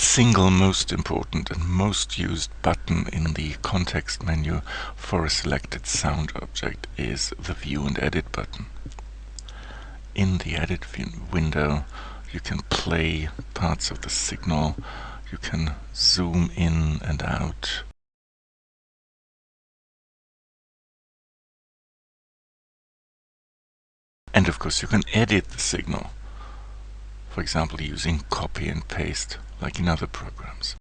single most important and most used button in the context menu for a selected sound object is the View and Edit button. In the Edit window you can play parts of the signal, you can zoom in and out. And of course you can edit the signal, for example using copy and paste like in other programs.